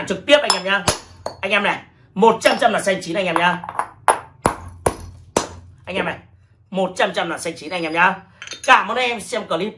hàng trực tiếp anh em nhá anh em này 100 trăm là xanh chín anh em nhá anh em này 100 trăm là xanh chín anh em nhá cảm ơn em xem clip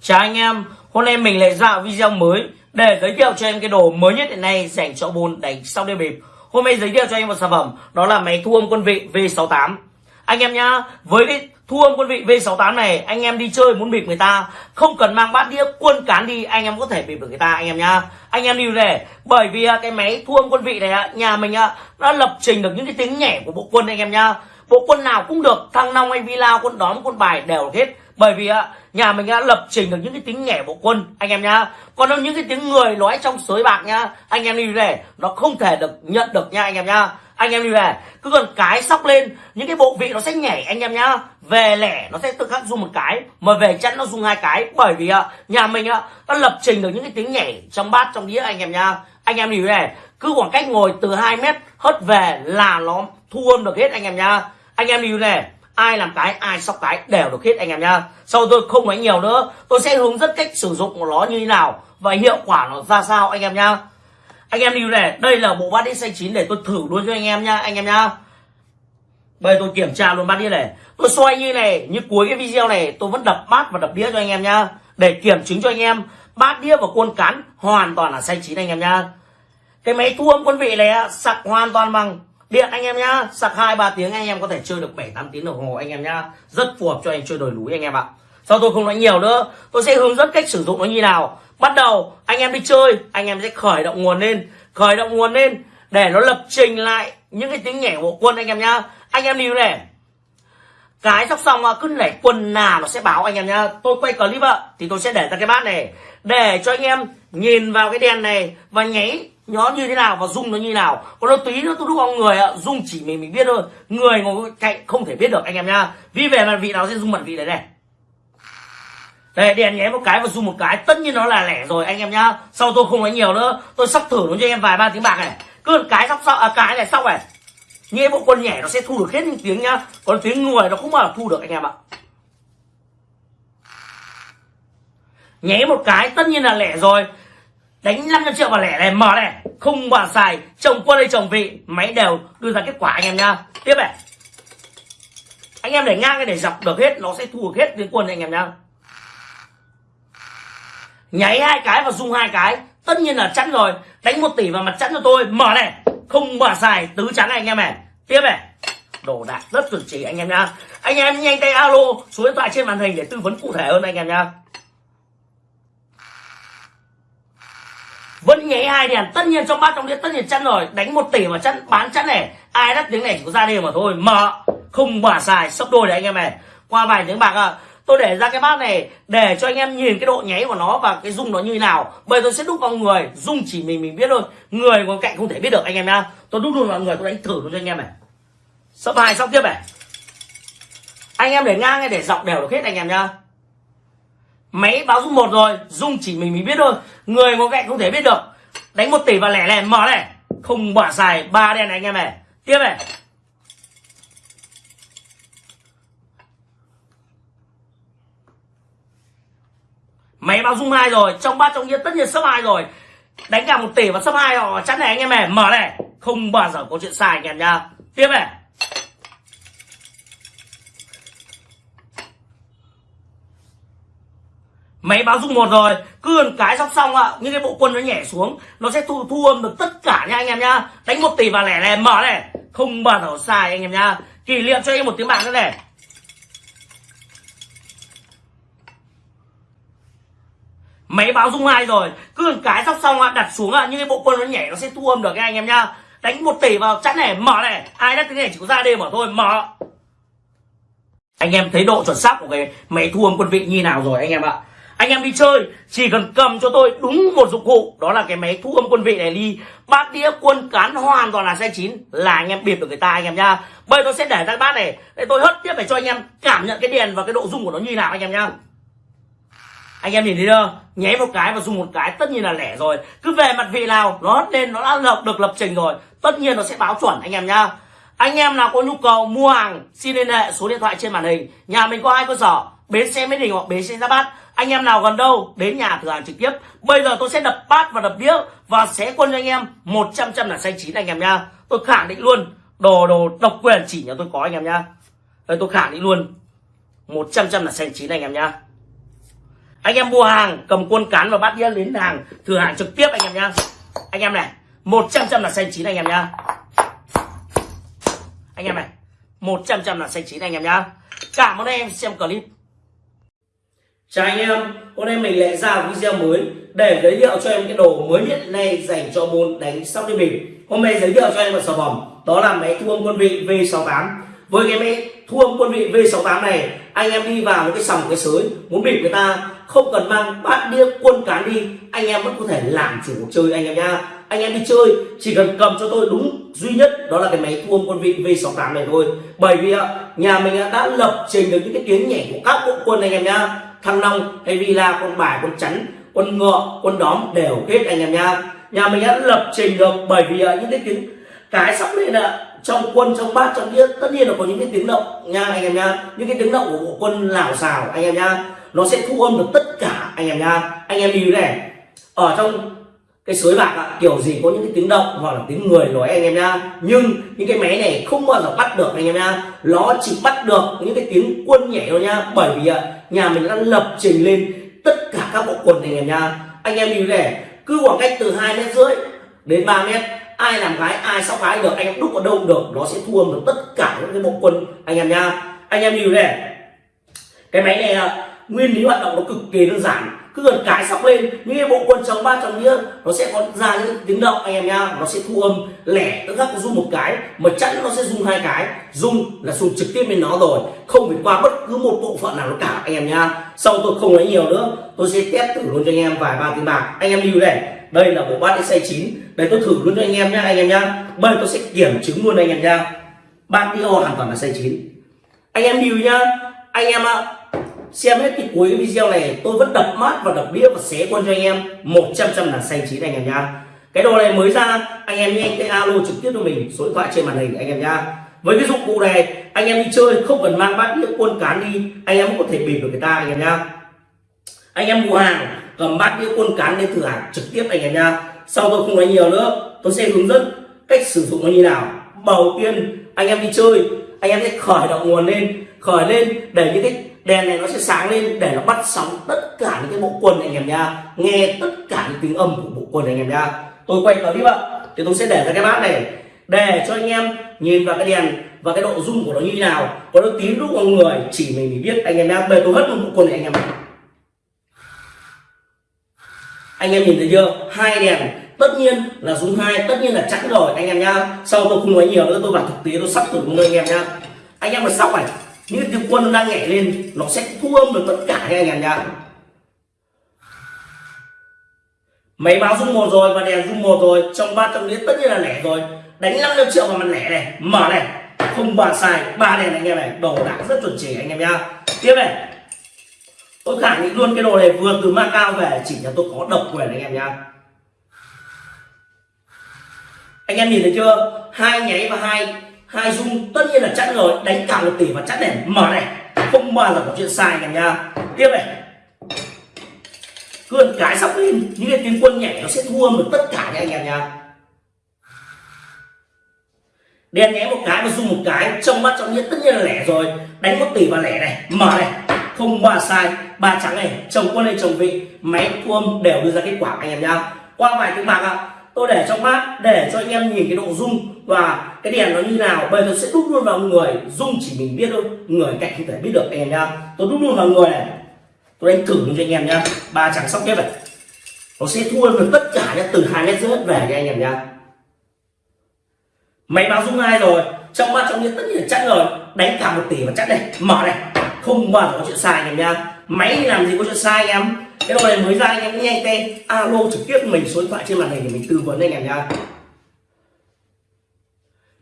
Chào anh em, hôm nay mình lại ra video mới để giới thiệu cho em cái đồ mới nhất hiện nay dành cho bồn đánh sau đêm bịp. Hôm nay giới thiệu cho em một sản phẩm đó là máy thu âm quân vị V68. Anh em nhá, với cái thu âm quân vị V68 này, anh em đi chơi muốn bịp người ta, không cần mang bát đĩa quân cán đi, anh em có thể bịp được người ta anh em nhá. Anh em lưu để bởi vì à, cái máy thu âm quân vị này à, nhà mình à, đã lập trình được những cái tiếng nhẹ của bộ quân anh em nhá. Bộ quân nào cũng được, thăng long hay villa quân đóm, quân bài đều hết bởi vì nhà mình đã lập trình được những cái tiếng nhẹ bộ quân anh em nhá còn những cái tiếng người nói trong sới bạc nhá anh em đi về nó không thể được nhận được nha anh em nhá anh em đi về. Cứ cần cái sóc lên, những cái bộ vị nó sẽ nhảy, anh em nhá. Về lẻ, nó sẽ tự khắc dùng một cái. Mà về chẵn nó dùng hai cái. Bởi vì nhà mình á đã lập trình được những cái tiếng nhảy trong bát, trong đĩa, anh em nhá. Anh em đi về. Cứ khoảng cách ngồi từ 2 mét, hất về là nó thu âm được hết, anh em nhá. Anh em đi này ai làm cái, ai sóc cái đều được hết, anh em nhá. Sau tôi không nói nhiều nữa. Tôi sẽ hướng dẫn cách sử dụng của nó như thế nào và hiệu quả nó ra sao, anh em nhá anh em lưu này, đây là bộ bát đĩa xanh chín để tôi thử luôn cho anh em nhá, anh em nhá. Bây tôi kiểm tra luôn bát đĩa này. Tôi xoay như này, như cuối cái video này, tôi vẫn đập bát và đập đĩa cho anh em nhá. Để kiểm chứng cho anh em, bát đĩa và quân cán hoàn toàn là xanh chín anh em nhá. Cái máy thu âm quân vị này sạc hoàn toàn bằng điện anh em nhá. Sạc hai ba tiếng anh em có thể chơi được 7 8 tiếng đồng hồ anh em nhá. Rất phù hợp cho anh chơi đồi núi anh em ạ. Sau tôi không nói nhiều nữa? Tôi sẽ hướng dẫn cách sử dụng nó như nào bắt đầu, anh em đi chơi, anh em sẽ khởi động nguồn lên, khởi động nguồn lên để nó lập trình lại những cái tiếng nhảy của quân anh em nhá. Anh em đi này. Cái sóc xong cứ nhảy quần nào nó sẽ báo anh em nhá. Tôi quay clip ạ, thì tôi sẽ để ra cái bát này. Để cho anh em nhìn vào cái đèn này và nháy nó như thế nào và rung nó như thế nào. Còn nó tí nữa tôi đúc vào người ạ rung chỉ mình mình biết thôi. Người ngồi cạnh không thể biết được anh em nhá. Vì về mặt vị nào sẽ rung mặt vị đấy này đây đèn nhé một cái và rung một cái. Tất nhiên nó là lẻ rồi anh em nhá. Sau tôi không nói nhiều nữa. Tôi sắp thử nó cho em vài ba tiếng bạc này. Cứ một cái sắp sau à, cái này xong này nghe bộ quân nhảy nó sẽ thu được hết những tiếng nhá. Còn tiếng người nó không bao giờ thu được anh em ạ. Nhé một cái tất nhiên là lẻ rồi. Đánh 500 triệu vào lẻ này mở này. Không bàn xài chồng quân hay chồng vị máy đều đưa ra kết quả anh em nhá. Tiếp này. Anh em để ngang cái để dọc được hết nó sẽ thu được hết tiếng quân anh em nhá nháy hai cái và rung hai cái. Tất nhiên là chắn rồi. Đánh một tỷ vào mặt chắn cho tôi. Mở này. Không mở xài. Tứ chắn này, anh em này. Tiếp này. Đồ đạc rất chuẩn chỉ, anh em nhá. Anh em nhanh tay alo số điện thoại trên màn hình để tư vấn cụ thể hơn, anh em nhá. Vẫn nháy hai đèn. Tất nhiên trong bát, trong đĩa, tất nhiên chắn rồi. Đánh một tỷ mà chắn, bán chắn này. Ai đắt tiếng này chỉ có ra đi mà thôi. Mở. Không mở xài. Sấp đôi đấy anh em này. Qua vài tiếng bạc à tôi để ra cái bát này để cho anh em nhìn cái độ nháy của nó và cái rung nó như nào. Bây tôi sẽ đúc vào người rung chỉ mình mình biết thôi. Người ngồi cạnh không thể biết được anh em nhá. Tôi đúc luôn vào người, tôi đánh thử luôn cho anh em này. Sắp hai xong tiếp này. Anh em để ngang hay để dọc đều được hết anh em nhá. Máy báo rung một rồi rung chỉ mình mình biết thôi. Người ngồi cạnh không thể biết được. Đánh một tỷ và lẻ lẻ, mở này. Không bỏ xài, ba đen này anh em này. Tiếp này. Máy báo dung hai rồi, trong ba trong nhiên tất nhiên sấp hai rồi. Đánh cả một tỷ và sấp hai họ, chắn này anh em này, mở này. Không bao giờ có chuyện sai anh em nha tiếp này. Máy báo dung một rồi, cứ cái sóc xong ạ, những cái bộ quân nó nhảy xuống, nó sẽ thu thu âm được tất cả nha anh em nhá. Đánh một tỷ vào lẻ này, mở này. Không bao giờ sai anh em nhá. Kỷ niệm cho anh một tiếng bạc nữa này. Máy báo dung hai rồi. Cứ cái sóc xong ạ đặt xuống ạ những cái bộ quân nó nhảy nó sẽ thu âm được nha anh em nhá. Đánh một tỷ vào chắn này, mở này. Ai đắt cái này chỉ có ra đêm mở thôi, mở. Anh em thấy độ chuẩn xác của cái máy thu âm quân vị như nào rồi, anh em ạ? Anh em đi chơi, chỉ cần cầm cho tôi đúng một dụng cụ, đó là cái máy thu âm quân vị này đi. Bát đĩa quân cán hoàn toàn là xe chín, là anh em biệt được người ta, anh em nhá. Bây tôi sẽ để ra bát này, để tôi hất tiếp để cho anh em cảm nhận cái đèn và cái độ rung của nó như nào, anh em nhá anh em nhìn thấy chưa? Nháy một cái và dùng một cái, tất nhiên là lẻ rồi. Cứ về mặt vị nào, nó lên, nó đã lập, được lập trình rồi. Tất nhiên nó sẽ báo chuẩn, anh em nhá. Anh em nào có nhu cầu mua hàng, xin liên hệ số điện thoại trên màn hình. Nhà mình có hai cơ sở, bến xe mỹ đình hoặc bến xe giáp bát. Anh em nào gần đâu, đến nhà thử hàng trực tiếp. Bây giờ tôi sẽ đập bát và đập đĩa và sẽ quân cho anh em 100 trăm là xanh chín, anh em nhá. Tôi khẳng định luôn, đồ đồ độc quyền chỉ nhà tôi có, anh em nhá. Đây, tôi khẳng định luôn 100 trăm là xanh chín, anh em nhá anh em mua hàng, cầm quân cán và bát đĩa đến hàng, thử hàng trực tiếp anh em nhá. Anh em này 100 trăm là xanh chín anh em nhá. Anh em này 100 trăm là xanh chín anh em nhá. Cảm ơn em, xem clip. Chào anh em, hôm nay mình lại ra video mới để giới thiệu cho em cái đồ mới nhất này dành cho môn đánh sóc đi mình. Hôm nay giới thiệu cho em một sản phẩm, đó là máy thu âm quân vị V68 với cái máy thu âm quân vị V68 này, anh em đi vào một cái sòng cái sới, muốn bịp người ta, không cần mang bát đĩa quân cán đi, anh em vẫn có thể làm chủ cuộc chơi anh em nha anh em đi chơi, chỉ cần cầm cho tôi đúng duy nhất đó là cái máy thu âm quân vị V68 này thôi. Bởi vì nhà mình đã lập trình được những cái tiếng nhảy của các bộ quân anh em nhá. Thăng long, hay villa con bài con chắn, quân ngựa quân đóm đều hết anh em nha nhà mình đã lập trình được bởi vì những cái tiếng, cái sắp lên ạ trong quân, trong bát, trong đĩa, tất nhiên là có những cái tiếng động nha, anh em nha. Những cái tiếng động của bộ quân lào xào, anh em nha, nó sẽ thu âm được tất cả, anh em nha. Anh em lưu này, ở trong cái suối bạc ạ, kiểu gì có những cái tiếng động hoặc là tiếng người nói, anh em nha. Nhưng những cái máy này không bao giờ bắt được, anh em nha. Nó chỉ bắt được những cái tiếng quân nhảy thôi nha. Bởi vì nhà mình đã lập trình lên tất cả các bộ quần, anh em nha. Anh em lưu này, cứ khoảng cách từ hai mét rưỡi đến 3 mét ai làm gái, ai sóc gái được, anh em đúc ở đâu được. Nó sẽ thu âm được tất cả những cái bộ quân anh em nha. Anh em hiểu này. Cái máy này à, nguyên lý hoạt động nó cực kỳ đơn giản. Cứ gần cái sóc lên, những cái bộ quân chống ba chống nghĩa nó sẽ có ra những tiếng động, anh em nha. Nó sẽ thu âm lẻ, tức là dùng một cái. Mà chẵn nó sẽ dùng hai cái. Dùng là dùng trực tiếp lên nó rồi. Không phải qua bất cứ một bộ phận nào nó cả, anh em nha. Sau tôi không lấy nhiều nữa. Tôi sẽ test thử luôn cho anh em vài ba tiếng bạc. Anh em lưu đây đây là bộ bát xay chín. Đây tôi thử luôn cho anh em nhá anh em nhá. Bây tôi sẽ kiểm chứng luôn anh em nhá. Bát đĩa hoàn toàn là xay chín. Anh em lưu nhá. Anh em ạ xem hết cái cuối video này tôi vẫn đập mát và đập đĩa và xé quân cho anh em. 100 trăm là xay chín anh em nhá, cái đồ này mới ra anh em nhanh cái alo trực tiếp cho mình số điện thoại trên màn hình anh em nhá, với cái dụng cụ này anh em đi chơi không cần mang bát đĩa quân cán đi anh em cũng có thể bịp được người ta anh em nhá, anh em mua hàng cầm bát đĩa quân cán lên thử hàng trực tiếp anh em nha sau tôi không nói nhiều nữa, tôi sẽ hướng dẫn cách sử dụng nó như nào. Đầu tiên, anh em đi chơi, anh em sẽ khởi động nguồn lên, khởi lên để những cái đèn này nó sẽ sáng lên để nó bắt sóng tất cả những cái bộ quần anh em nha nghe tất cả những tiếng âm của bộ quần anh em nha tôi quay clip ạ. Thì tôi sẽ để ra cái bát này, để cho anh em nhìn vào cái đèn và cái độ rung của nó như thế nào. Có nó tím lúc con người chỉ mình biết anh em nha về tôi hất một bộ quần này anh em anh em nhìn thấy chưa? Hai đèn. Tất nhiên là rung hai, tất nhiên là chẵn rồi, anh em nhá. Sau tôi không nói nhiều nữa? Tôi vào thực tế, tôi sắp thử với anh em nhá. Anh em mà sóc này những tiếng quân đang nhảy lên, nó sẽ thu âm được tất cả các anh em nhá. Máy báo rung một rồi và đèn rung một rồi. Trong ba trăm đĩa tất nhiên là lẻ rồi. Đánh 500 triệu vào mặt lẻ này, mở này. Không bàn xài ba đèn anh em này, đồ đạc rất chuẩn chỉ, anh em nhá. Tiếp này tôi khẳng định luôn cái đồ này vừa từ Macau về, chỉ là tôi có độc quyền anh em nha anh em nhìn thấy chưa? Hai nháy và hai hai dung tất nhiên là chắc rồi. Đánh cả một tỷ và chắc này. Mở này. Không bao giờ có chuyện sai cả nha tiếp này. Cứ cái sóc lên. Những cái tiếng quân nhảy nó sẽ thua được tất cả nha anh em nha đen nhé một cái và dung một cái. Trong mắt, trong nhất tất nhiên là lẻ rồi. Đánh một tỷ và lẻ này. Mở này không ba sai. Ba trắng này, chồng quân hay chồng vị, máy thu đều đưa ra kết quả, anh em nhá. Qua vài tiếng bạc ạ, tôi để trong bát, để cho anh em nhìn cái độ rung, và cái đèn nó như nào. Bây giờ sẽ đúc luôn vào người, rung chỉ mình biết thôi, người cạnh không thể biết được, anh em nhá. Tôi đúc luôn vào người này. Tôi đánh thử cho anh em nhá. Ba trắng sóc tiếp này nó sẽ thua được tất cả nhá, từ hai mét rưỡi về cho anh em nhá. Máy báo rung hai rồi? Trong mắt trong nhiên tất nhiên là chắc rồi. Đánh cả một tỷ và chắc này mở này không bao giờ có chuyện sai anh em nha máy làm gì có chuyện sai anh em? Cái đồ này mới ra anh em nhanh tay alo trực tiếp mình số điện thoại trên màn hình để mình tư vấn anh em nha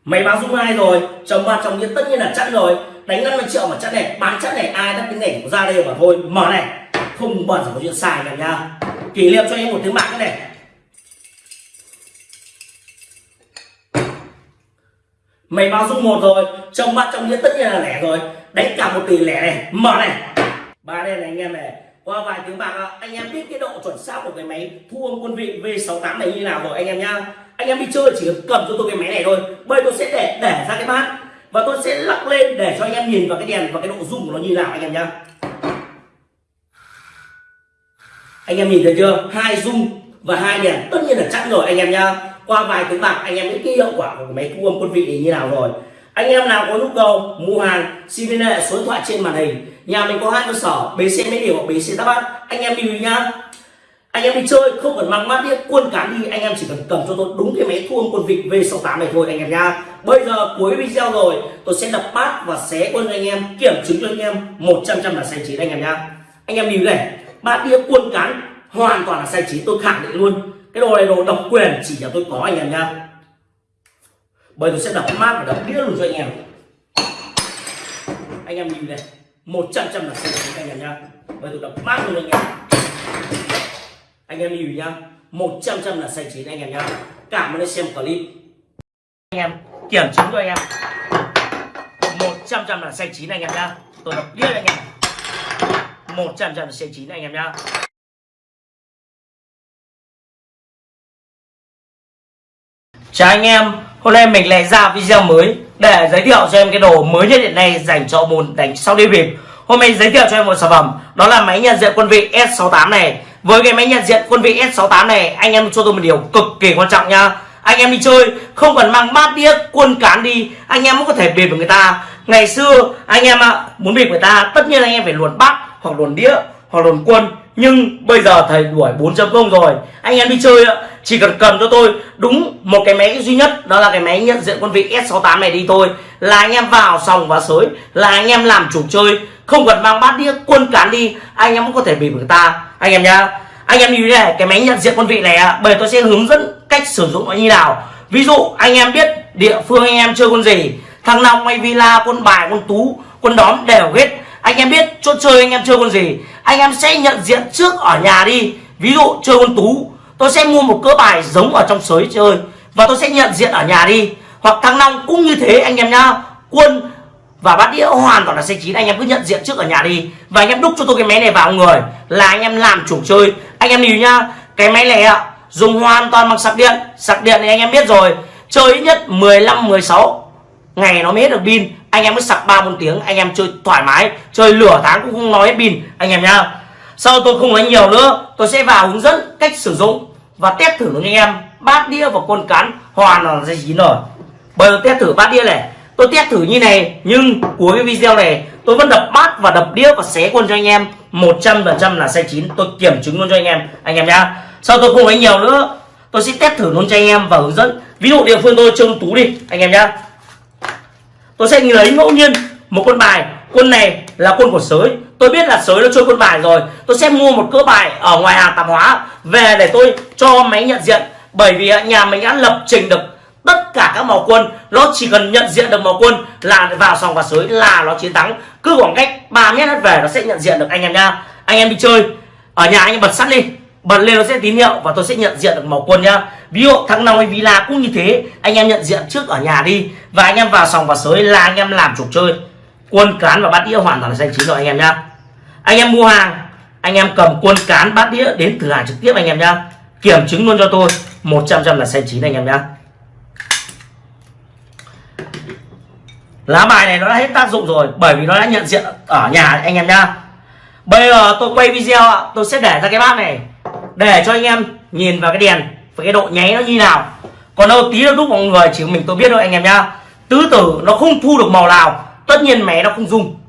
máy báo dung hai rồi, chồng ba chồng nhiên tất nhiên là chắc rồi. Đánh 50 triệu mà chắc này, bán chắc này, ai đắt cái này ra đây mà thôi. Mở này, không bao giờ có chuyện sai anh em nha kỷ niệm cho em một tiếng bạc cái này. Mày báo dung một rồi, chồng ba chồng nhiên tất nhiên là lẻ rồi đánh cả một tỷ lẻ này. Mở này. Ba đen này, anh em này. Qua vài tiếng bạc anh em biết cái độ chuẩn xác của cái máy thu âm quân vị V68 này như nào rồi, anh em nhá. Anh em đi chơi chỉ cầm cho tôi cái máy này thôi. Bây tôi sẽ để để ra cái bát. Và tôi sẽ lắc lên để cho anh em nhìn vào cái đèn và cái độ rung của nó như nào, anh em nhá. Anh em nhìn thấy chưa? Hai rung và hai đèn. Tất nhiên là chắc rồi, anh em nhá. Qua vài tiếng bạc, anh em biết cái hiệu quả của cái máy thu âm quân vị như nào rồi anh em nào có nhu cầu mua hàng, xin liên hệ số điện thoại trên màn hình. Nhà mình có hai cơ sở, bến xe mỹ điều hoặc bến xe đáp bát anh em đi nhá. Anh em đi chơi, không cần mang mát đĩa, quân cán đi. Anh em chỉ cần cầm cho tôi đúng cái máy thu âm quân vịt V68 này thôi, anh em nha bây giờ cuối video rồi, tôi sẽ đập bát và xé quân anh em, kiểm chứng cho anh em 100 trăm là sai chín, anh em nha anh em nhìn này bát đĩa quân cán hoàn toàn là sai chín, tôi khẳng định luôn. Cái đồ này đồ độc quyền chỉ là tôi có, anh em nha bây tôi sẽ đập mát và đập đĩa luôn cho anh em. Anh em nhìn này một trăm trăm là xanh chín anh em nhá. Bây tôi đập mát luôn anh em. Anh em nhìn nhá một trăm trăm là xanh chín anh em nhá. Cảm ơn anh xem clip. Anh em kiểm chứng cho anh em. Một trăm trăm là xanh chín anh em nhá. Tôi đập đĩa anh em. 100 trăm là xanh chín anh em nhá. Chào anh em, hôm nay mình lại ra video mới để giới thiệu cho em cái đồ mới nhất hiện nay dành cho môn đánh sau đi bịp. Hôm nay giới thiệu cho em một sản phẩm, đó là máy nhận diện quân vị S68 này. Với cái máy nhận diện quân vị S68 này, anh em cho tôi một điều cực kỳ quan trọng nha. Anh em đi chơi không cần mang bát đĩa quân cán đi, anh em cũng có thể bịp với người ta. Ngày xưa anh em muốn bịp người ta, tất nhiên anh em phải luồn bát hoặc luồn đĩa hoặc luồn quân nhưng bây giờ thầy đuổi 4.0 rồi. Anh em đi chơi chỉ cần cầm cho tôi. Đúng một cái máy duy nhất, đó là cái máy nhận diện quân vị S68 này đi thôi. Là anh em vào sòng và sới. Là anh em làm chủ chơi. Không cần mang bát đĩa, quân cán đi. Anh em cũng có thể bị người ta. Anh em nhá. Anh em như thế này, cái máy nhận diện quân vị này bởi tôi sẽ hướng dẫn cách sử dụng nó như nào. Ví dụ, anh em biết địa phương anh em chơi quân gì. Thằng long hay villa, quân bài, quân tú, quân đóm đều hết anh em biết chỗ chơi anh em chơi con gì? Anh em sẽ nhận diện trước ở nhà đi. Ví dụ chơi con tú, tôi sẽ mua một cỡ bài giống ở trong sới chơi và tôi sẽ nhận diện ở nhà đi. Hoặc thăng long cũng như thế anh em nhá. Quân và bát đĩa hoàn toàn là xe chín, anh em cứ nhận diện trước ở nhà đi. Và anh em đúc cho tôi cái máy này vào người, là anh em làm chủ chơi. Anh em hiểu nhá, cái máy này ạ, dùng hoàn toàn bằng sạc điện. Sạc điện thì anh em biết rồi, chơi ít nhất 15 16 ngày nó mới hết được pin anh em mới sạc ba bốn tiếng, anh em chơi thoải mái, chơi lửa tháng cũng không nói hết pin anh em nhá. Sau tôi không nói nhiều nữa, tôi sẽ vào hướng dẫn cách sử dụng và test thử với anh em. Bát đĩa và quân cán hoàn là dây chín rồi bây giờ test thử bát đĩa này. Tôi test thử như này, nhưng cuối cái video này, tôi vẫn đập bát và đập đĩa và xé quân cho anh em. 100% là sai chín, tôi kiểm chứng luôn cho anh em anh em nhá. Sau tôi không nói nhiều nữa, tôi sẽ test thử luôn cho anh em và hướng dẫn. Ví dụ địa phương tôi trông tú đi, anh em nhá tôi sẽ lấy ngẫu nhiên một con bài. Quân này là quân của sới. Tôi biết là sới nó chơi quân bài rồi. Tôi sẽ mua một cỡ bài ở ngoài hàng tạp hóa về để tôi cho máy nhận diện. Bởi vì nhà mình đã lập trình được tất cả các màu quân. Nó chỉ cần nhận diện được màu quân là vào sòng và sới là nó chiến thắng. Cứ khoảng cách 3 mét về nó sẽ nhận diện được anh em nha. Anh em đi chơi. Ở nhà anh em bật sắt đi. Bật lên nó sẽ tín hiệu và tôi sẽ nhận diện được màu quân nhá ví dụ thằng nào hay villa cũng như thế. Anh em nhận diện trước ở nhà đi. Và anh em vào sòng và sới là anh em làm chủ chơi. Quân cán và bát đĩa hoàn toàn là xanh chín rồi anh em nhá. Anh em mua hàng, anh em cầm quân cán, bát đĩa đến thử hàng trực tiếp anh em nhá. Kiểm chứng luôn cho tôi. 100 trăm là xanh chín anh em nhá. Lá bài này nó đã hết tác dụng rồi, bởi vì nó đã nhận diện ở nhà anh em nhá. Bây giờ tôi quay video ạ. Tôi sẽ để ra cái bát này. Để cho anh em nhìn vào cái đèn với cái độ nháy nó như nào? Còn đâu tí nó đúc mọi người, chỉ mình tôi biết thôi anh em nhá. Tứ tử nó không thu được màu nào, tất nhiên mé nó không dùng.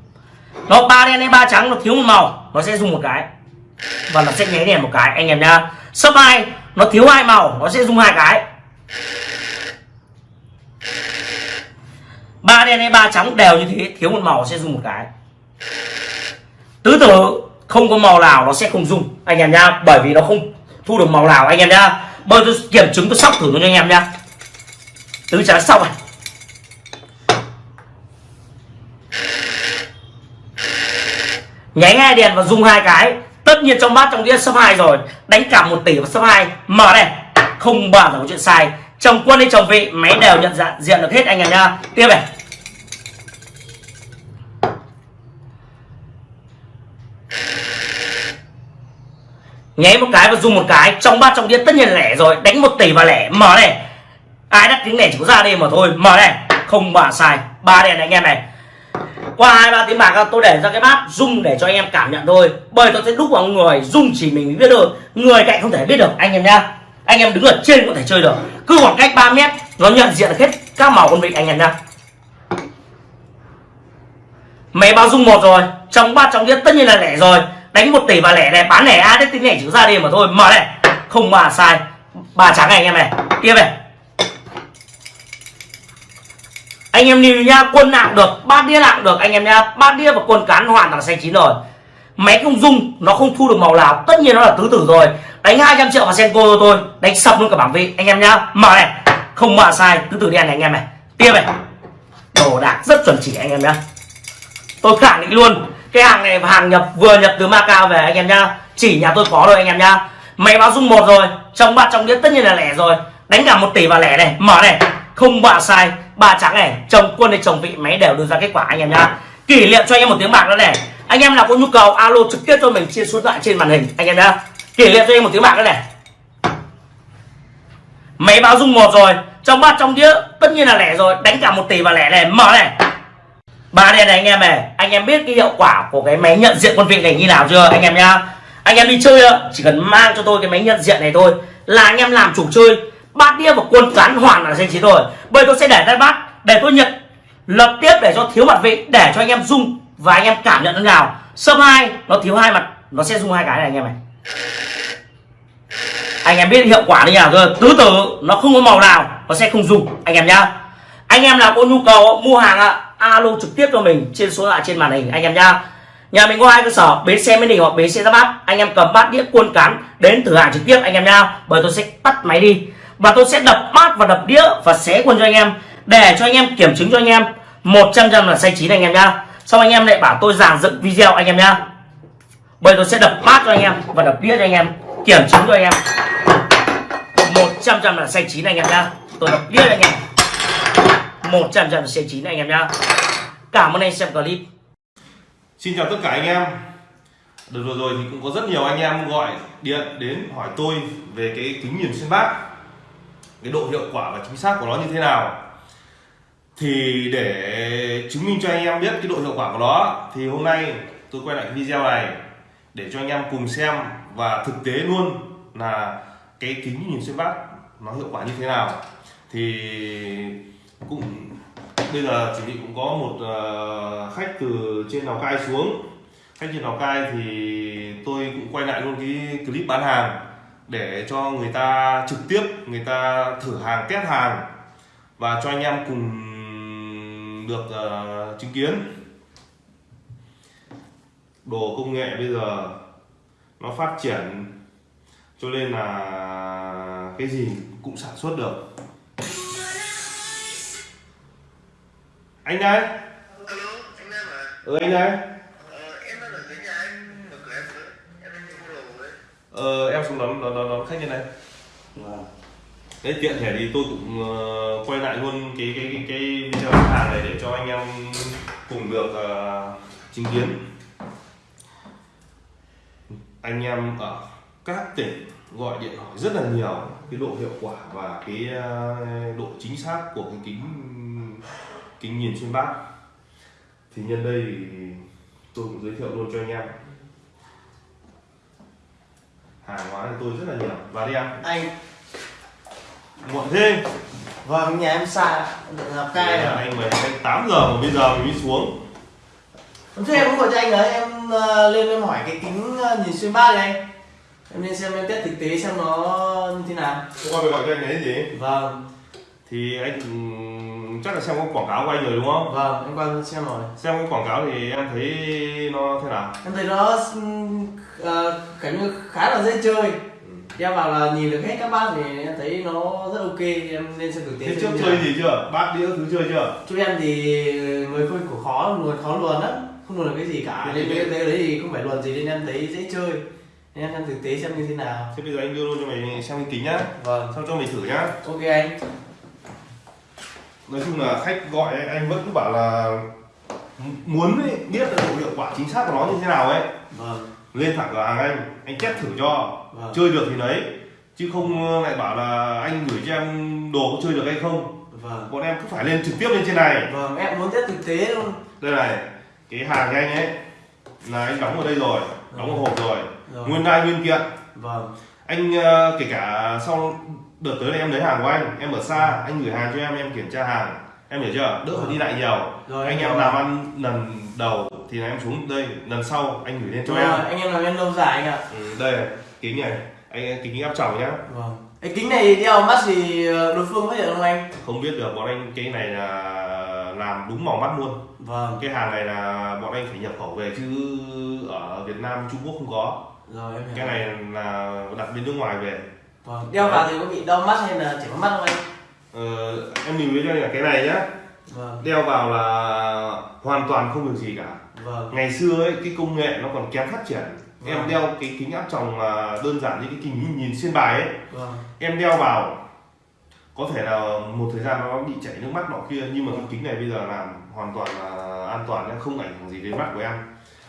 Nó ba đen hay ba trắng, nó thiếu một màu, nó sẽ dùng một cái. Và nó sẽ nháy đèn một cái, anh em nhá. Sấp hai, nó thiếu hai màu, nó sẽ dùng hai cái. Ba đen hay ba trắng đều như thế, thiếu một màu sẽ dùng một cái. Tứ tử không có màu nào nó sẽ không dùng, anh em nhá. Bởi vì nó không thu được màu nào, anh em nhá bây tôi kiểm chứng tôi sóc thử cho anh em nhá. Tứ trả sau này nháy hai đèn và dùng hai cái. Tất nhiên trong bát trong đĩa số hai rồi. Đánh cả một tỷ và số hai. Mở đây. Không bao giờ có chuyện sai. Chồng quân hay chồng vị, máy đều nhận dạng, diện được hết anh em nha tiếp này. Nháy một cái và dùng một cái, trong ba trong điện tất nhiên là lẻ rồi. Đánh một tỷ và lẻ, mở này. Ai đắt tiếng lẻ chỉ có ra đây mà thôi, mở này. Không bà sai, ba đèn này anh em này. Qua hai, ba tiếng bạc, tôi để ra cái bát rung để cho anh em cảm nhận thôi. Bởi tôi sẽ đúc vào người rung chỉ mình mới biết được. Người cạnh không thể biết được, anh em nhá. Anh em đứng ở trên có thể chơi được. Cứ khoảng cách 3 mét, nó nhận diện được hết các màu con vịt anh em nhá. Máy bao dung một rồi, trong bát trong đĩa tất nhiên là lẻ rồi đánh một tỷ và lẻ này, bán lẻ a đấy tính lẻ chữ ra đi mà thôi. Mở này. Không mà sai. Ba trắng này anh em này. Tiếp này. Anh em nhìn nha, quân nặng được bát đĩa nặng được. Anh em nha bát đĩa và quân cán hoàn toàn xanh chín rồi. Máy không dung nó không thu được màu nào. Tất nhiên nó là tứ tử rồi. Đánh 200 triệu vào senko cho tôi đánh sập luôn cả bảng vị. Anh em nhá mở này. Không mà sai, tứ tử đen này anh em này. Tiếp này. Đồ đạc rất chuẩn chỉ anh em nhá. Tôi khẳng định luôn cái hàng này hàng nhập vừa nhập từ Macau về anh em nhá. Chỉ nhà tôi có rồi anh em nhá. Máy báo dung một rồi, trong bát trong đĩa tất nhiên là lẻ rồi. Đánh cả một tỷ và lẻ này, mở này. Không bạ sai, ba trắng này, chồng quân hay chồng vị, máy đều đưa ra kết quả anh em nhá. Kỷ niệm cho anh em một tiếng bạc nữa này. Anh em nào có nhu cầu, alo trực tiếp cho mình, chia số lại trên màn hình, anh em nhá. Kỷ niệm cho anh em một tiếng bạc nữa này. Máy báo dung một rồi, trong bát trong đĩa tất nhiên là lẻ rồi. Đánh cả một tỷ và lẻ này, mở này ba đen này anh em này, anh em biết cái hiệu quả của cái máy nhận diện quân vị này như nào chưa, anh em nhá? Anh em đi chơi chỉ cần mang cho tôi cái máy nhận diện này thôi, là anh em làm chủ chơi, bát đĩa và quân cán hoàn là danh chín rồi. Bây tôi sẽ để tay bát, để tôi nhận, lập tiếp để cho thiếu mặt vị, để cho anh em dùng và anh em cảm nhận thế nào. Sâm hai, nó thiếu hai mặt, nó sẽ dùng hai cái này anh em này. Anh em biết hiệu quả như nào rồi tứ tử, nó không có màu nào, nó sẽ không dùng anh em nhá. Anh em nào có nhu cầu mua hàng ạ alo trực tiếp cho mình trên số lại trên màn hình, anh em nhá. Nhà mình có hai cơ sở, bến xe mới đình hoặc bến xe ra bát. Anh em cầm bát đĩa cuôn cán đến thử hàng trực tiếp, anh em nhá. Bởi tôi sẽ tắt máy đi. Và tôi sẽ đập bát và đập đĩa và xé quân cho anh em. Để cho anh em kiểm chứng cho anh em. 100 trăm là sai chín anh em nhá. Xong anh em lại bảo tôi giảng dựng video anh em nhá. Bởi tôi sẽ đập bát cho anh em và đập đĩa cho anh em. Kiểm chứng cho anh em. 100 trăm là sai chín anh em nhá. Tôi đập đĩa cho anh em. 100 trăm là xanh chín anh em nhá. Cảm ơn anh xem clip. Xin chào tất cả anh em. Đợt vừa rồi thì cũng có rất nhiều anh em gọi điện đến hỏi tôi về cái kính nhìn xuyên bát, cái độ hiệu quả và chính xác của nó như thế nào. Thì để chứng minh cho anh em biết cái độ hiệu quả của nó, thì hôm nay tôi quay lại cái video này để cho anh em cùng xem và thực tế luôn là cái kính nhìn xuyên bát nó hiệu quả như thế nào. Thì cũng bây giờ chỉ bị cũng có một ờ, khách từ trên lào cai xuống. Khách trên lào cai thì tôi cũng quay lại luôn cái clip bán hàng để cho người ta trực tiếp người ta thử hàng test hàng và cho anh em cùng được uh, chứng kiến. Đồ công nghệ bây giờ nó phát triển cho nên là cái gì cũng sản xuất được. Anh đây Alo, anh Nam à? ừ anh đây Ờ, em đang ở dưới nhà anh, mở cửa em với, em đang mua đồ đấy. ờ, em xuống đón đón đón, đón khách như này đấy tiện thể thì tôi cũng uh, quay lại luôn cái cái cái, cái video bán hàng này để cho anh em cùng được uh, chứng kiến anh em ở các tỉnh gọi điện hỏi rất là nhiều cái độ hiệu quả và cái uh, độ chính xác của cái kính kính nhìn xuyên bát. Thì nhân đây thì tôi cũng giới thiệu luôn cho anh em. Hàng hóa thì tôi rất là nhiều. Và đi em anh. Muộn thế. Vâng nhà em xa lào cai rồi. anh mời anh 8 giờ mà bây giờ mình mới xuống. Thế em cũng gọi cho anh đấy em ờ, lên em hỏi cái kính ờ, nhìn xuyên bát này anh. Em lên xem em test thực tế xem nó như thế nào. Hôm qua phải gọi cho anh đấy gì. Vâng. Thì anh chắc là xem có quảng cáo của anh rồi đúng không? Vâng em qua xem rồi. Xem cái quảng cáo thì em thấy nó thế nào? Em thấy nó uh, như khá là dễ chơi. Em bảo là nhìn được hết các bát thì em thấy nó rất ok em lên xem thực tế thế trước chơi gì chưa? Bát đĩa thứ chơi chưa? Chú em thì người khơi của khó luồn khó luồn lắm không luồn được cái gì cả. Nên cái đấy thì không phải luồn gì nên em thấy dễ chơi. Nên em xem thực tế xem như thế nào. Thế bây giờ anh đưa luôn cho mày xem cái kính nhá. Vâng. Xong cho mày thử nhá. Ok anh nói chung là khách gọi ấy, anh vẫn cứ bảo là muốn ấy, biết độ hiệu quả chính xác của nó như thế nào ấy. Vâng. Lên thẳng cửa hàng anh anh test thử cho. Vâng. chơi được thì lấy. Chứ không lại bảo là anh gửi cho em đồ có chơi được hay không. Vâng. Bọn em cứ phải lên trực tiếp lên trên này. Vâng em muốn test thực tế luôn. Đây này cái hàng của anh ấy là anh đóng ở đây rồi đóng ở hộp rồi. Rồi. nguyên đai nguyên kiện. Vâng. Anh ờ, kể cả sau đợt tới này em lấy hàng của anh em ở xa anh gửi hàng cho em em kiểm tra hàng. Em hiểu chưa? Đỡ phải đi lại nhiều. Rồi, anh em em làm rồi. ăn lần đầu thì là em xuống đây lần sau anh gửi lên cho rồi em. anh em làm em lâu dài anh ạ. Ừ, đây kính này. Anh kính áp tròng nhá. Vâng. Cái kính này đeo mắt thì ờ, đối phương phát hiện không anh? Không biết được bọn anh cái này là làm đúng màu mắt luôn. Vâng. Cái hàng này là bọn anh phải nhập khẩu về chứ ở Việt Nam Trung Quốc không có. Rồi em hiểu. Cái này là đặt bên nước ngoài về vâng đeo vào thì có bị đau mắt hay là có mắt không anh? Ờ, em nhìn với cho anh là cái này nhá. Vâng. Đeo vào là hoàn toàn không được gì cả. Vâng. Ngày xưa ấy cái công nghệ nó còn kém phát triển. Em Vâng. đeo cái kính áp tròng mà đơn giản như cái kính nhìn, nhìn xuyên bài ấy. Vâng. Em đeo vào có thể là một thời gian nó bị chảy nước mắt nọ kia nhưng mà cái kính này bây giờ làm hoàn toàn là an toàn không ảnh hưởng gì đến mắt của em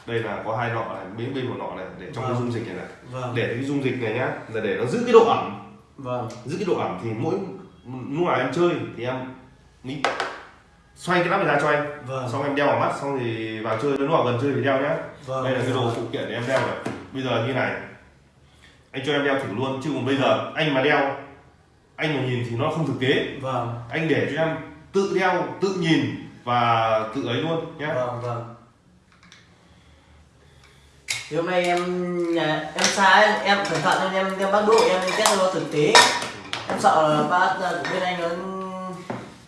đây là có hai nọ này bên bên một nọ này để trong cái Vâng. dung dịch này này. Vâng. Để cái dung dịch này nhá là để nó giữ cái độ ẩm. Vâng. Giữ cái độ ẩm thì mỗi lúc nào em chơi thì em nghĩ xoay cái nắp này ra cho anh vâng. Xong em đeo vào mắt xong thì vào chơi lúc nào gần chơi thì đeo nhá. Vâng. Đây là cái đồ phụ kiện để em đeo này. Bây giờ như này anh cho em đeo thử luôn chứ còn bây giờ anh mà đeo anh mà nhìn thì nó không thực tế. Vâng. Anh để cho em tự đeo tự nhìn và tự ấy luôn nhé vâng vâng thì hôm nay em nhà em xa ấy, em cẩn thận nên em đem bác độ em test cho nó thực tế. Em sợ là bác của bên anh nó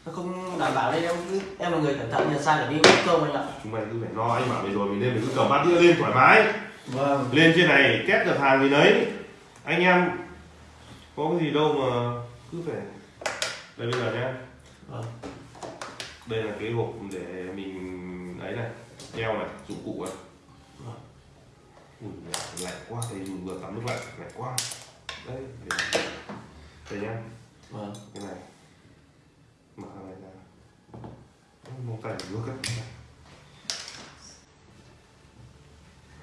nó không đảm bảo nên em cứ em là người cẩn thận nhà xa để đi mất công anh ạ. Chúng mày cứ phải lo anh bảo mày rồi mình lên mình cứ cầm bát đĩa lên thoải mái. Vâng. Lên trên này test được hàng gì đấy. Anh em có cái gì đâu mà cứ phải đây bây giờ nhé vâng. Đây là cái hộp để mình ấy này đeo này dụng cụ này. Ui, lạnh quá mình vừa tắm nước lạnh lạnh quá. Đây để- đây nhá. Vâng. Cái này. Mở này ra. Mông tay nước ấy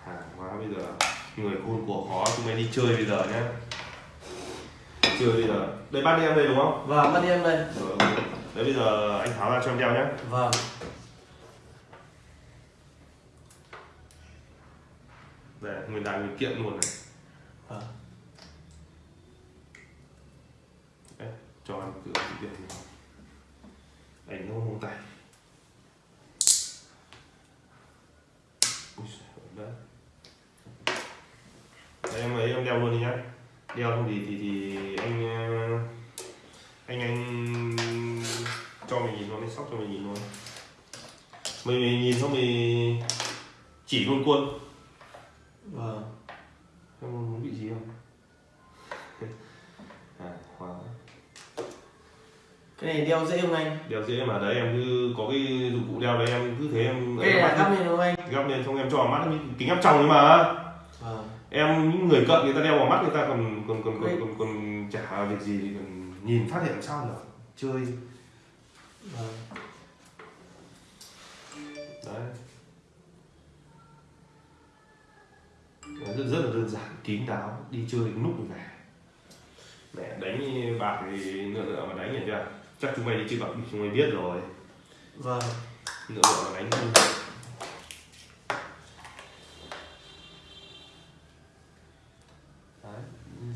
hàng hóa bây giờ người khôn của khó chúng mày đi chơi bây giờ nhá. Chơi bây giờ. Đây bát đi em đây đúng không? Vâng bắt đi em đây. Đấy bây giờ anh tháo ra cho em đeo nhé vâng nguyên đai nguyên kiện luôn này. Vâng đấy, cho anh tự tự kiện đi anh nó mông tay đấy. Em ấy em đeo luôn đi nhá. Đeo không thì thì thì anh ờ, anh anh cho mình nhìn nó lên sóc cho mình nhìn luôn. Mình, mình nhìn xong mình chỉ luôn quân vâng. Em muốn bị gì không? À hóa cái này đeo dễ không anh? Đeo dễ mà đấy em cứ có cái dụng cụ đeo đấy em cứ thế em cái này là gắp lên không anh? Gắp lên xong em cho vào mắt kính áp tròng ấy mà. Vâng. Em những người cận người ta đeo vào mắt người ta còn còn còn Đấy. còn còn, còn chả việc gì còn nhìn phát hiện làm sao được. Chơi. Vâng. Đấy rất, rất là đơn giản kín đáo đi chơi núp rồi về. Mẹ đánh bạc thì nữa nữa mà đánh hiểu chưa? Chắc chúng mày đi chơi bạc chúng mày biết rồi. Vâng. Nữa nữa mà đánh đấy.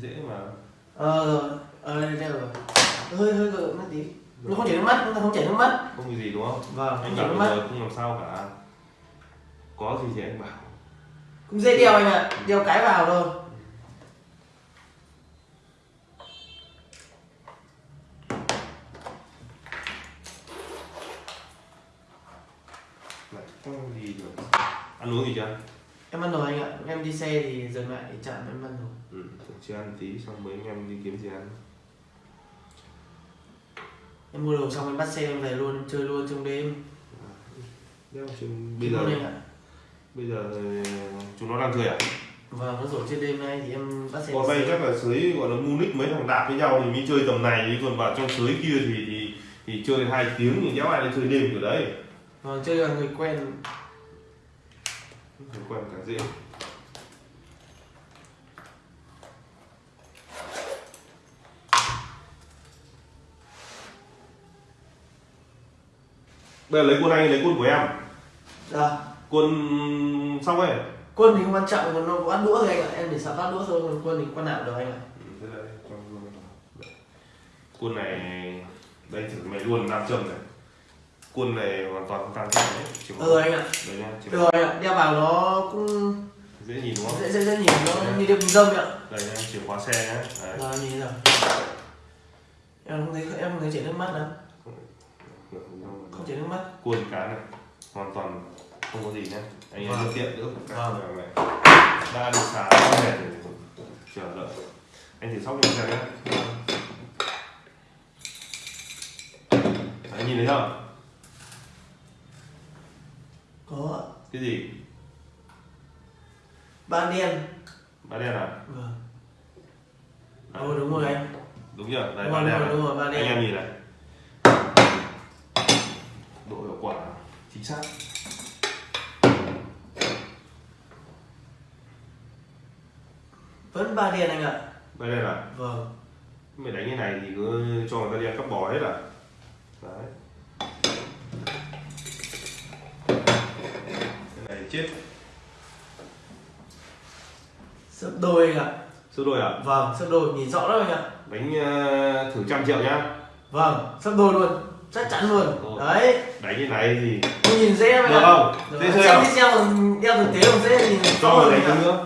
Dễ mà. Ờ ờ đây đây rồi. Hơi hơi gượng một tí. Nó không chảy nước mắt nó không chảy nước mắt. Không có gì đúng không? Vâng anh bảo bây mắt. giờ không làm sao cả. Có gì thì anh bảo cũng dễ đeo anh ạ đeo cái vào thôi. Ăn uống gì chưa? Em ăn rồi anh ạ em đi xe thì dừng lại chạm em ăn rồi. Ừ chưa ăn tí xong anh em đi kiếm gì ăn. Em mua đồ xong em bắt xe em về luôn em chơi luôn trong đêm. Trên bây giờ bây giờ ờ, chúng nó đang cười à? Vâng nó rổ trên đêm nay thì em bắt xe còn đây chắc là sới gọi là munich mấy thằng đạp với nhau thì mới chơi tầm này chứ còn vào trong sới kia thì thì, thì chơi hai tiếng thì đéo ai lại chơi đêm kiểu đấy. Vâng chơi là người quen. Người quen cả dễ. Bây giờ lấy quân anh lấy quân của em. Dạ quân xong rồi Quân thì không quan trọng, còn nó có ăn đũa thôi anh ạ. Em chỉ sợ phát đũa thôi, còn quân thì quan nào được anh ạ. quân này đây thử mày luôn nam châm này quân này hoàn toàn không tăng thêm đấy Ừ anh ạ. đấy nha Được rồi anh ạ, đeo vào nó cũng dễ nhìn đúng không dễ dễ dễ nhìn nó như đeo kính dâm ạ. đây nha chìa khóa xe nhá đấy. Rồi nhìn rồi. Em không thấy em không thấy chảy nước mắt đâu. Không chảy nước mắt. quân cá này hoàn toàn không có gì nhá. Anh em Vâng. tiện nữa Vâng. này đã đi xả đã mệt rồi. Chờ đợi. Anh thử sóc cho xem nhé anh nhìn thấy không? Có. Cái gì? Ban đen. ba đen à? Vâng. Ồ đúng rồi anh. đúng chưa? Đây ba đen này. đúng rồi, ba đen. anh em nhìn này. Độ hiệu quả chính xác Vẫn ba đen anh ạ. ba đen à Vâng. mày đánh như này thì cứ cho người ta đi ăn cắp bò hết à đấy cái này chết Sấp đôi anh ạ. số đôi à Vâng, sấp đôi nhìn rõ lắm anh ạ. đánh ờ, thử trăm triệu nhá Vâng, sấp đôi luôn. Chắc chắn luôn. Ồ. Đấy. đánh như này thì nhìn dễ anh Được không? Dễ video còn đeo thực tế còn dễ nhìn cho rõ hơn nữa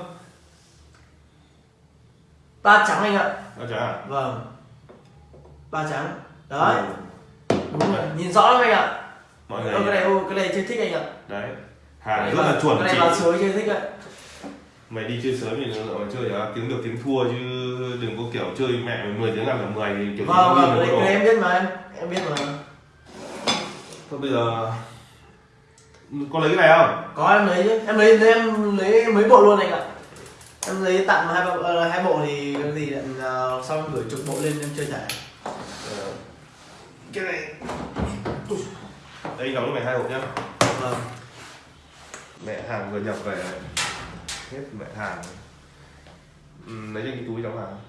Ba trắng anh ạ. đó chả à Vâng. Ba trắng. Đấy. Ừ. Đúng rồi. Nhìn rõ lắm anh ạ. mọi người cái này cái này chơi thích anh ạ. đấy hàng rất là chuẩn Cái này vào suối chơi thích ạ. mày đi chơi sớm thì nó mà chơi à, tiếng được tiếng thua chứ đừng có kiểu chơi mẹ mày 10 tiếng làm cả 10 thì kiểu Vâng, vâng, cái nó em biết mà em. Em biết mà. thôi bây giờ có lấy cái này không Có em lấy chứ. Em lấy em lấy mấy bộ luôn anh ạ. Em lấy tặng hai bộ ờ, hai bộ thì cái gì lại uh, sau em gửi chục bộ lên em chơi thẻ. Ờ, cái này. Đây đóng cho mày hai hộp nhá. Vâng. mẹ hàng vừa nhập về. Hết mẹ hàng ừ, lấy cho cái túi đóng hàng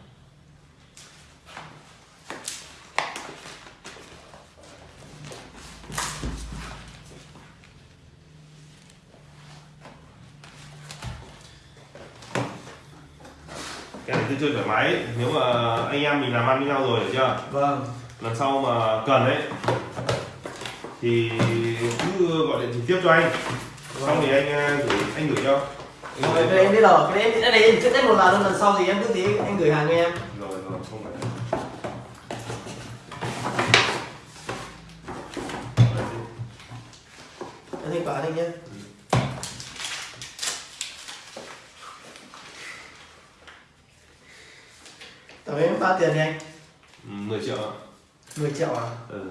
cứ chơi thoải mái nếu mà anh em mình làm ăn với nhau rồi hiểu chưa? Vâng. lần sau mà cần ấy thì cứ gọi điện trực tiếp cho anh. Xong thì anh ờ, gửi anh gửi cho. Anh Rồi, gửi em biết rồi, cái em cái em trước tết một lần lần sau thì em cứ tí anh gửi hàng cho em. rồi rồi không phải. Thanh toán anh nhé. Tổng em bao tiền đi anh? Ừ, 10 triệu ạ 10 triệu à? ừ.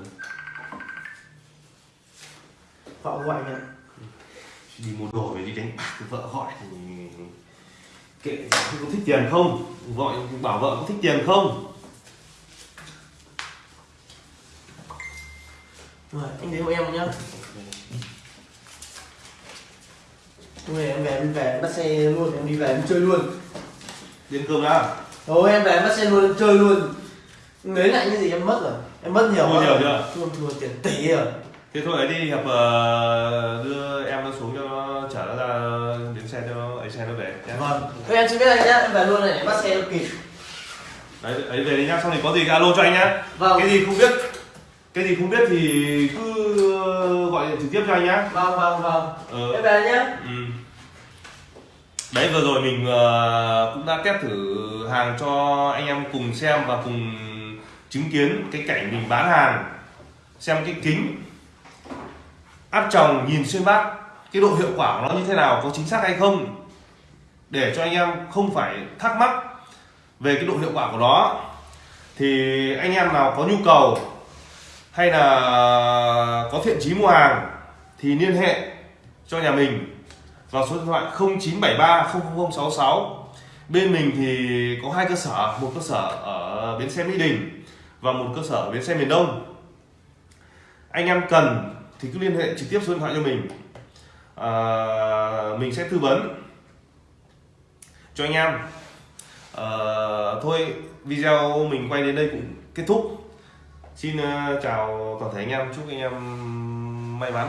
Họ gọi anh ạ. đi mua đồ về đi đánh bạc vợ gọi thì kệ có thích tiền không gọi bảo vợ có thích tiền không Rồi, anh đến hộ em nhá. Hôm nay em về em về bắt xe luôn, em đi về em chơi luôn. điên cơm đã Ồ em về em bắt xe luôn em chơi luôn. Lấy lại những gì em mất rồi. Em mất nhiều quá nhiều rồi. chưa? Thua thua tiền tỷ rồi. thế thôi ấy đi hiệp ờ, đưa em nó xuống cho nó chở nó ra đến xe cho nó ấy xe nó về nhé Vâng. Thôi em xin biết anh nhá, em về luôn này để bắt xe cho kịp. đấy ấy về đi nhá xong thì có gì alo cho anh nhá Vâng. cái gì không biết cái gì không biết thì cứ gọi điện trực tiếp cho anh nhá Vâng vâng vâng. ờ, Em về nhá. ừ đấy, vừa rồi mình ờ, cũng đã test thử hàng cho anh em cùng xem và cùng chứng kiến cái cảnh mình bán hàng. Xem cái kính. Áp tròng nhìn xuyên bát, cái độ hiệu quả của nó như thế nào, có chính xác hay không? Để cho anh em không phải thắc mắc về cái độ hiệu quả của nó. Thì anh em nào có nhu cầu hay là có thiện chí mua hàng thì liên hệ cho nhà mình vào số điện thoại 0973 00066 bên mình thì có hai cơ sở một cơ sở ở bến xe Mỹ Đình và một cơ sở ở bến xe miền Đông. Anh em cần thì cứ liên hệ trực tiếp số điện thoại cho mình. À, mình sẽ tư vấn cho anh em. À, thôi video mình quay đến đây cũng kết thúc. Xin ờ, chào toàn thể anh em chúc anh em may mắn.